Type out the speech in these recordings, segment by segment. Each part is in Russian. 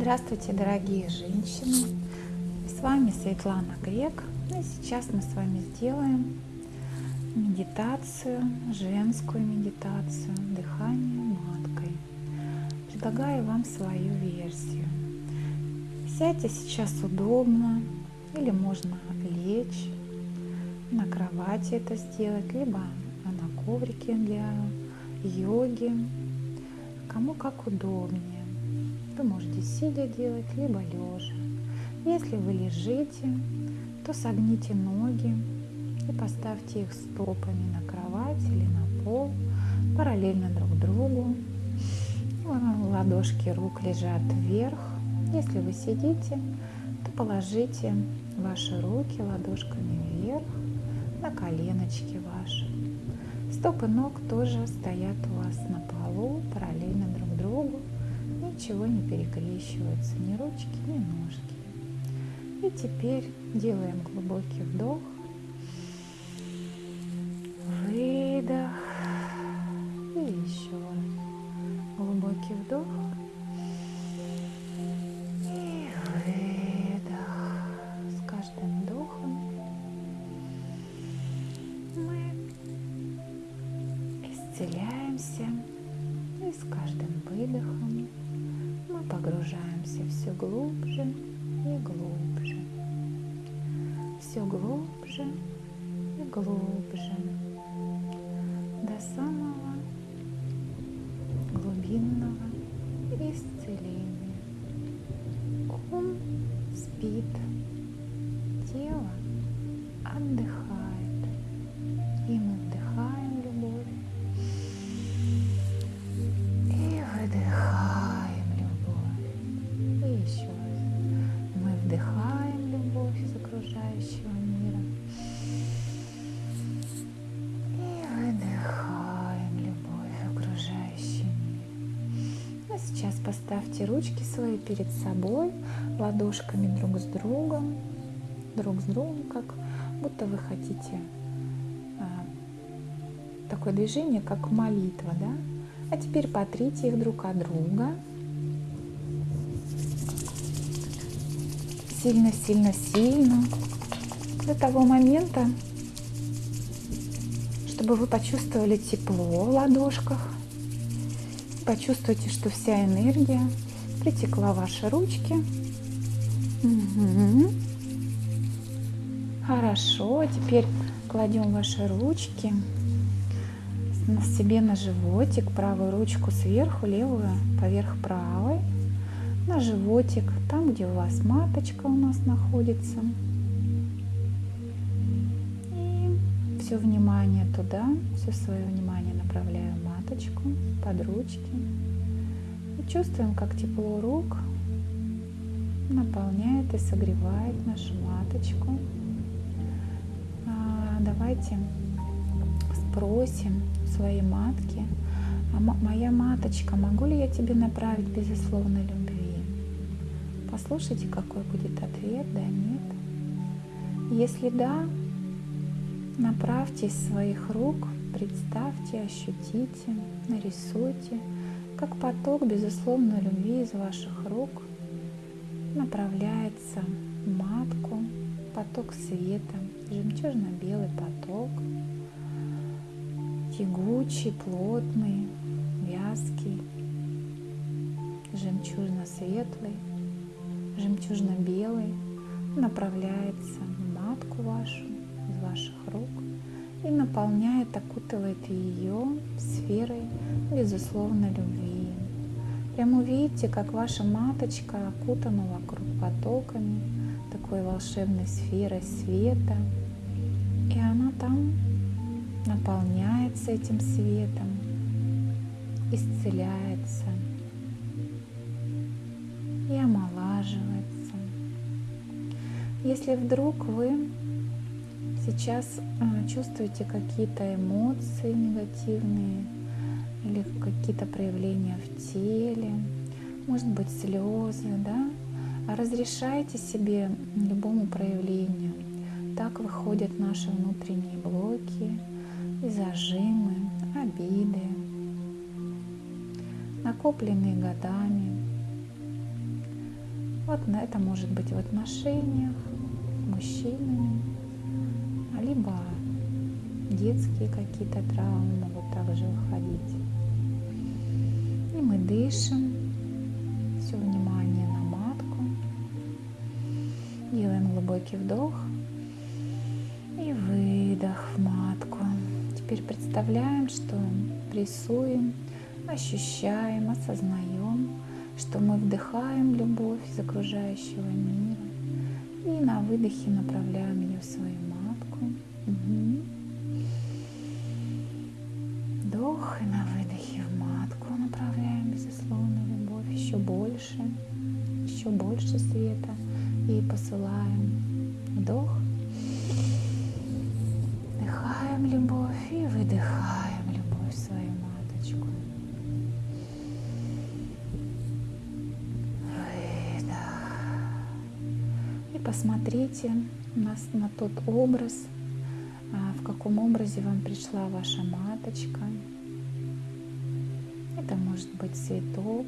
Здравствуйте, дорогие женщины! С вами Светлана Грек. И сейчас мы с вами сделаем медитацию, женскую медитацию, дыхание маткой. Предлагаю вам свою версию. Сядьте сейчас удобно или можно лечь на кровати это сделать, либо на коврике для йоги, кому как удобнее. Вы можете сидя делать, либо лежа. Если вы лежите, то согните ноги и поставьте их стопами на кровать или на пол, параллельно друг другу. Ладошки рук лежат вверх. Если вы сидите, то положите ваши руки ладошками вверх на коленочки ваши. Стопы ног тоже стоят у вас на полу, параллельно ничего не перекрещивается, ни ручки, ни ножки. И теперь делаем глубокий вдох, погружаемся все глубже и глубже, все глубже и глубже. До самого глубинного исцеления. Ум спит, поставьте ручки свои перед собой, ладошками друг с другом, друг с другом, как будто вы хотите а, такое движение, как молитва, да? А теперь потрите их друг от друга. Сильно, сильно, сильно. До того момента, чтобы вы почувствовали тепло в ладошках. Почувствуйте, что вся энергия притекла ваши ручки. Угу. Хорошо, теперь кладем ваши ручки на себе на животик, правую ручку сверху, левую поверх правой, на животик, там, где у вас маточка у нас находится. И все внимание туда, все свое внимание направляю маточку, под ручки. Чувствуем, как тепло рук наполняет и согревает нашу маточку. А, давайте спросим своей матки, а моя маточка, могу ли я тебе направить безусловной любви? Послушайте, какой будет ответ, да, нет. Если да, направьте своих рук, представьте, ощутите, нарисуйте, как поток безусловной любви из ваших рук направляется в матку, поток света, жемчужно-белый поток, тягучий, плотный, вязкий, жемчужно-светлый, жемчужно-белый направляется в матку вашу из ваших рук и наполняет, окутывает ее сферой безусловной любви. Прямо увидите, как ваша маточка окутана вокруг потоками такой волшебной сферой света, и она там наполняется этим светом, исцеляется и омолаживается. Если вдруг вы сейчас а, чувствуете какие-то эмоции негативные или какие-то проявления в теле, может быть слезы, да, разрешайте себе любому проявлению. Так выходят наши внутренние блоки, и зажимы, обиды, накопленные годами. Вот на это может быть в отношениях с мужчинами, либо детские какие-то травмы могут также выходить. И мы дышим, все внимание на матку, делаем глубокий вдох и выдох в матку. Теперь представляем, что прессуем, ощущаем, осознаем, что мы вдыхаем любовь из окружающего мира и на выдохе направляем ее в свою матку. Угу. Вдох и на выдохе в направляем безусловно любовь еще больше, еще больше света и посылаем. Вдох, вдыхаем любовь и выдыхаем любовь в свою маточку. посмотрите на, на тот образ, а, в каком образе вам пришла ваша маточка. Это может быть цветок,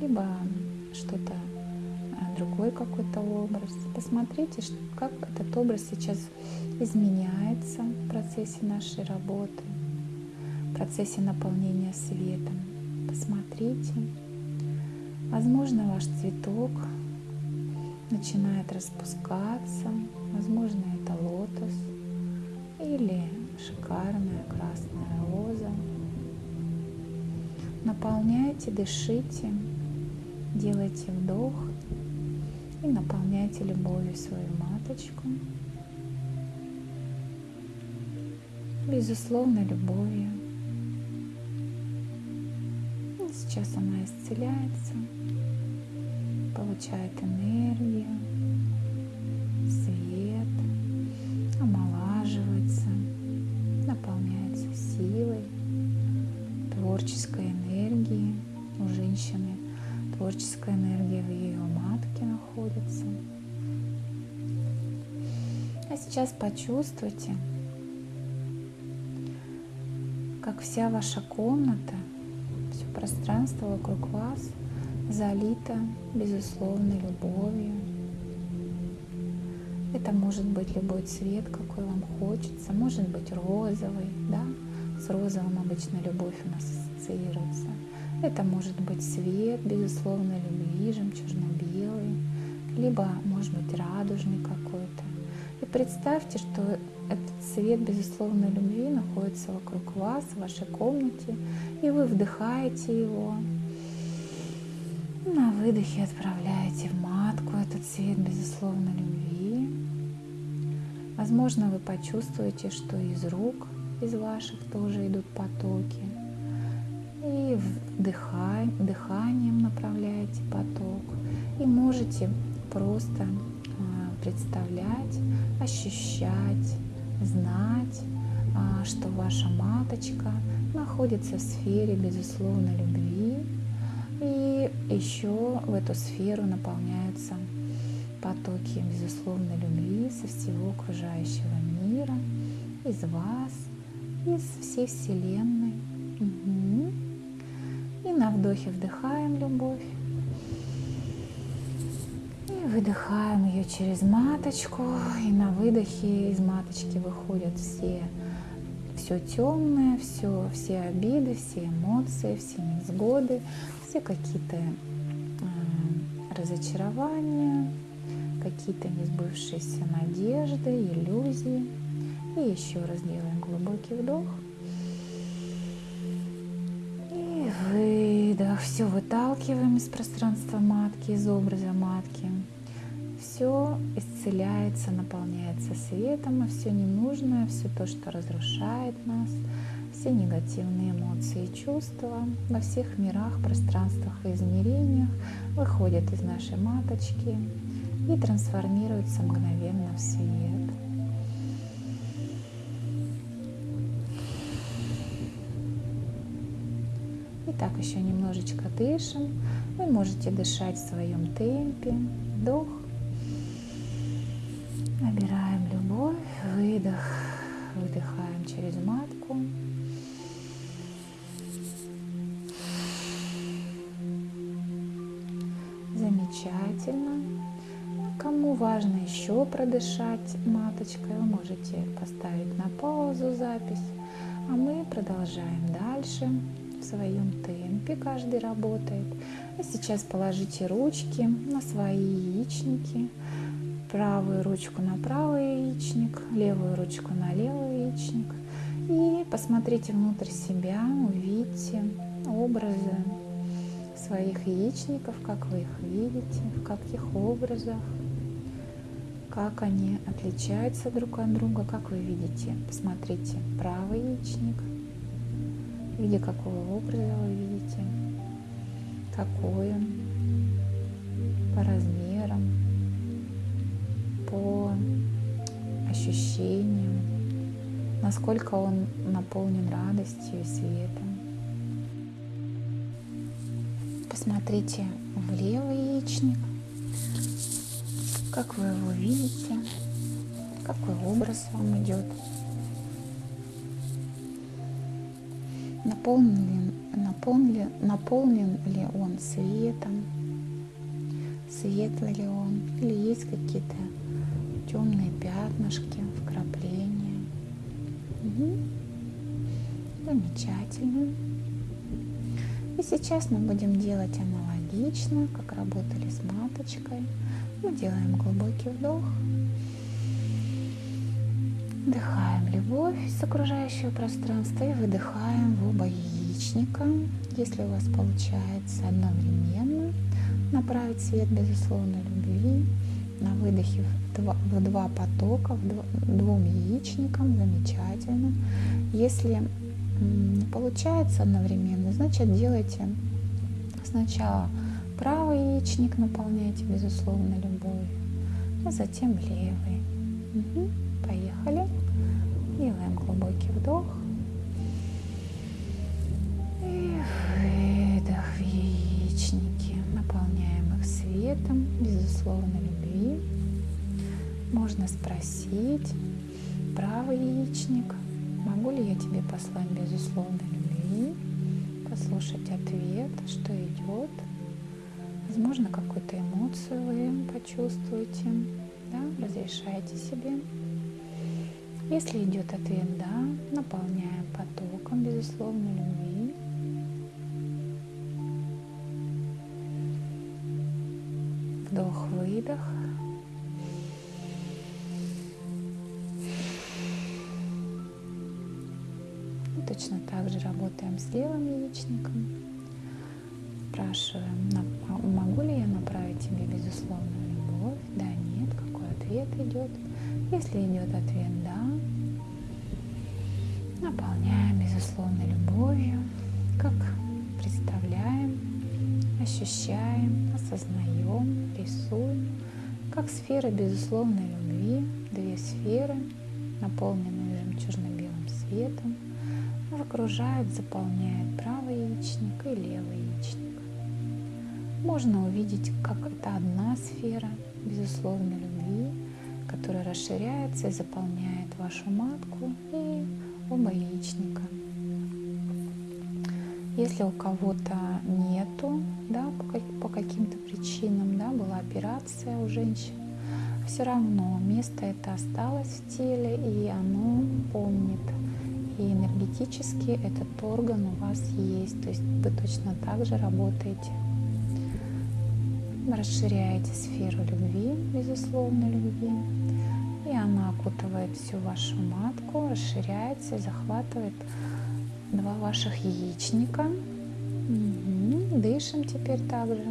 либо что-то а, другой какой-то образ. Посмотрите, как этот образ сейчас изменяется в процессе нашей работы, в процессе наполнения светом. Посмотрите. Возможно, ваш цветок начинает распускаться. Возможно, Наполняйте, дышите, делайте вдох и наполняйте любовью свою маточку. Безусловно, любовью. Сейчас она исцеляется получает энергию, сейчас почувствуйте, как вся ваша комната, все пространство вокруг вас – залита безусловной любовью. Это может быть любой цвет, какой вам хочется, может быть розовый, да, с розовым обычно любовь у нас ассоциируется. Это может быть цвет безусловной любви, жемчужно-белый, либо может быть радужный какой-то. И представьте, что этот цвет безусловной любви находится вокруг вас, в вашей комнате, и вы вдыхаете его, на выдохе отправляете в матку этот цвет безусловно любви. Возможно, вы почувствуете, что из рук, из ваших тоже идут потоки. И вдыхай, дыханием направляете поток. И можете просто представлять, ощущать, знать, а, что ваша маточка находится в сфере безусловной любви и еще в эту сферу наполняются потоки безусловной любви со всего окружающего мира, из вас, из всей Вселенной. Угу. И на вдохе вдыхаем любовь. Выдыхаем ее через маточку. И на выдохе из маточки выходят все все темное, все, все обиды, все эмоции, все невзгоды, все какие-то э, разочарования, какие-то несбывшиеся надежды, иллюзии. И еще раз делаем глубокий вдох. И выдох. Все выталкиваем из пространства матки, из образа матки. Исцеляется, наполняется светом, и все ненужное, все то, что разрушает нас – все негативные эмоции и чувства во всех мирах, пространствах и измерениях выходят из нашей маточки и трансформируются мгновенно в свет. Итак, еще немножечко дышим. Вы можете дышать в своем темпе. Вдох. Набираем любовь. Выдох. Выдыхаем через матку. замечательно. Кому важно еще продышать маточкой, вы можете поставить на паузу запись. А мы продолжаем дальше в своем темпе, каждый работает. И сейчас положите ручки на свои яичники, правую ручку на правый яичник, левую ручку на левый яичник. И посмотрите внутрь себя, увидите образы своих яичников, как вы их видите, в каких образах, как они отличаются друг от друга, как вы видите. Посмотрите правый яичник, в виде какого образа вы видите, какой он по размерам, по ощущениям, насколько он наполнен радостью и светом. Посмотрите в левый яичник, как вы его видите, какой образ вам идет. Наполнен, наполнен, наполнен ли он светом, светлый ли он, или есть какие-то темные пятнышки, вкрапления. Угу. Замечательно. И сейчас мы будем делать аналогично, как работали с маточкой. Мы делаем глубокий вдох. Вдыхаем любовь с окружающего пространства и выдыхаем в оба яичника. Если у вас получается одновременно направить свет безусловной любви выдохе в два, в два потока, в два, двум яичникам, замечательно. Если получается одновременно, значит делайте сначала правый яичник, наполняйте безусловно любовью, а затем левый. Угу. Поехали. Делаем глубокий вдох. Светом, безусловно любви. Можно спросить правый яичник – Могу ли я тебе послать безусловной любви? Послушать ответ, что идет. Возможно, какую-то эмоцию вы почувствуете. Да? Разрешайте себе. Если идет ответ «да», наполняем потоком безусловной любви. Вдох-выдох. Точно так же работаем с левым яичником. Спрашиваем, могу ли я направить тебе безусловную любовь? Да, нет. Какой ответ идет? Если идет ответ «да», наполняем безусловной любовью, как представляем, ощущаем, осознаем, рисуем, как сфера безусловной любви, две сферы, наполненные жемчужно-белым светом, окружает, заполняет правый яичник и левый яичник. Можно увидеть, как это одна сфера безусловной любви, которая расширяется и заполняет вашу матку и оба яичника. Если у кого-то нету, да, по, каким-то причинам, да, была операция у женщин, все равно место это осталось в теле, и оно помнит и энергетически этот орган у вас есть, то есть вы точно так же работаете. Расширяете сферу любви, безусловно, любви, и она окутывает всю вашу матку, расширяется и захватывает два ваших яичника. Угу. Дышим теперь также.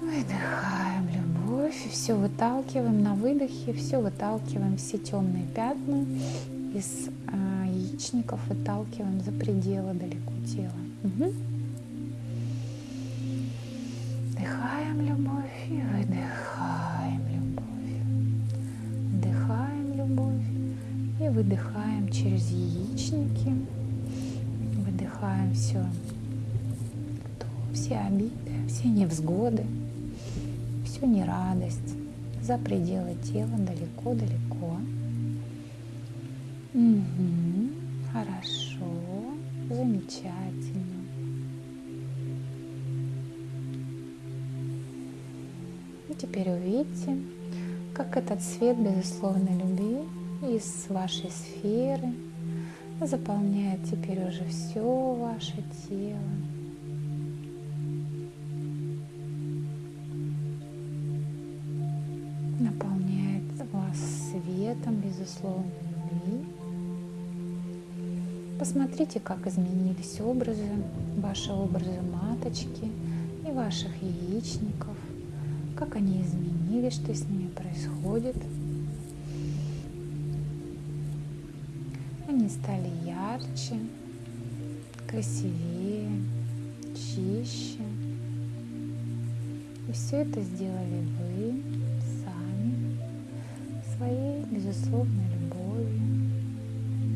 Выдыхаем любовь, и все выталкиваем на выдохе, все выталкиваем, все темные пятна из э, яичников выталкиваем за пределы далеко тела. Угу. Вдыхаем любовь и выдыхаем и выдыхаем через яичники. Выдыхаем все, все обиды, все невзгоды всю нерадость за пределы тела далеко-далеко. Угу, хорошо, замечательно. теперь увидьте, как этот свет безусловной любви из вашей сферы заполняет теперь уже все ваше тело. Наполняет вас светом безусловной любви. Посмотрите, как изменились образы, ваши образы маточки и ваших яичников, как они изменились, что с ними происходит. Они стали ярче, красивее, чище. И все это сделали вы сами своей безусловной любовью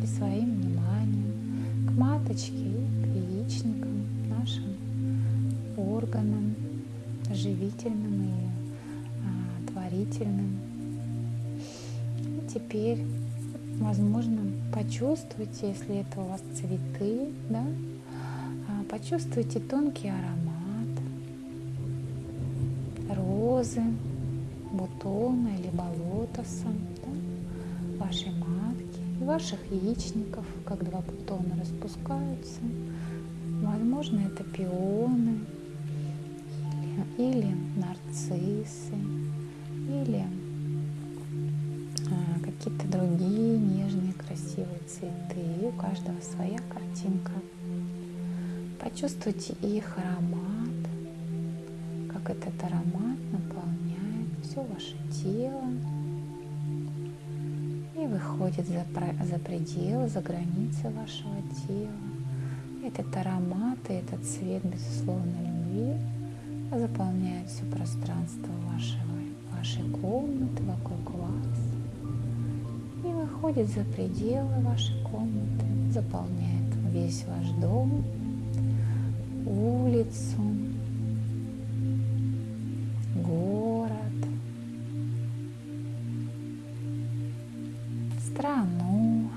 и своим вниманием к маточке и к яичникам, нашим органам, живительным и а, творительным. И теперь возможно, почувствуйте, если это у вас цветы, да, а, почувствуйте тонкий аромат. Розы, бутона или болотоса, да, вашей матки и ваших яичников, как два бутона распускаются. Возможно, это пионы или, или нарциссы, или цветы. У каждого своя картинка. Почувствуйте их аромат, как этот аромат наполняет все ваше тело и выходит за, за пределы, за границы вашего тела. Этот аромат и этот цвет безусловно любви заполняет все пространство вашего, вашей комнаты вокруг вас выходит за пределы вашей комнаты, заполняет весь ваш дом, улицу, город, страну,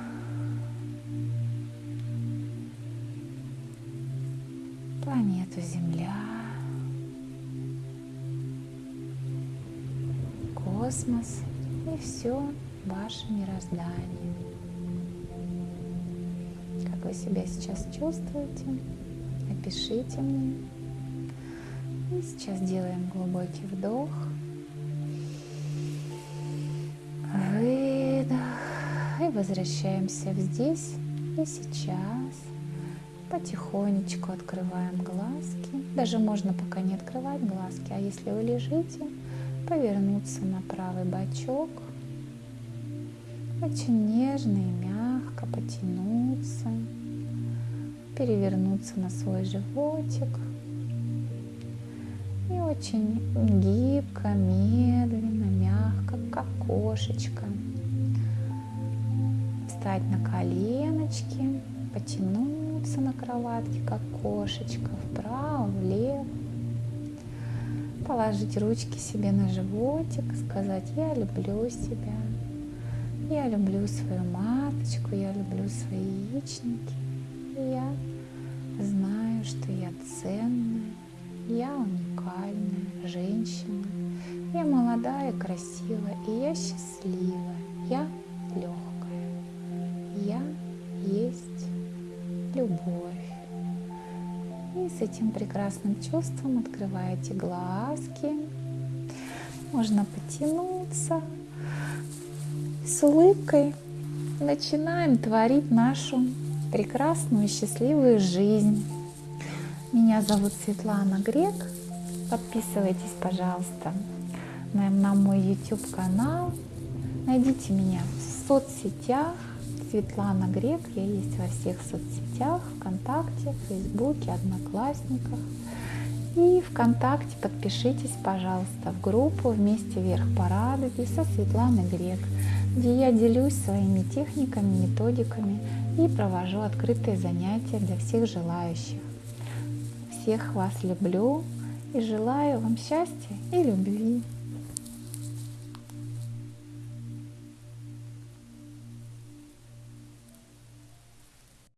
планету Земля, космос и все ваше мироздание. Как вы себя сейчас чувствуете? Напишите мне. И сейчас делаем глубокий вдох. Выдох. И возвращаемся в здесь и сейчас. Потихонечку открываем глазки. Даже можно пока не открывать глазки, а если вы лежите, повернуться на правый бочок – очень нежно и мягко потянуться, перевернуться на свой животик и очень гибко, медленно, мягко, как кошечка. Встать на коленочки, потянуться на кроватке, как кошечка, вправо, влево. Положить ручки себе на животик, сказать «Я люблю себя». Я люблю свою маточку, я люблю свои яичники. И я знаю, что я ценная, я уникальная женщина. Я молодая, красивая, и я счастливая. Я легкая. Я есть любовь. И с этим прекрасным чувством открываете глазки. Можно потянуться, с улыбкой начинаем творить нашу прекрасную счастливую жизнь. Меня зовут Светлана Грек. Подписывайтесь, пожалуйста, на, на мой YouTube канал. Найдите меня в соцсетях. Светлана Грек. Я есть во всех соцсетях. ВКонтакте, Фейсбуке, Одноклассниках. И ВКонтакте подпишитесь, пожалуйста, в группу «Вместе вверх по радуге» со Светланой Грек где я делюсь своими техниками, методиками и провожу открытые занятия для всех желающих. Всех вас люблю и желаю вам счастья и любви.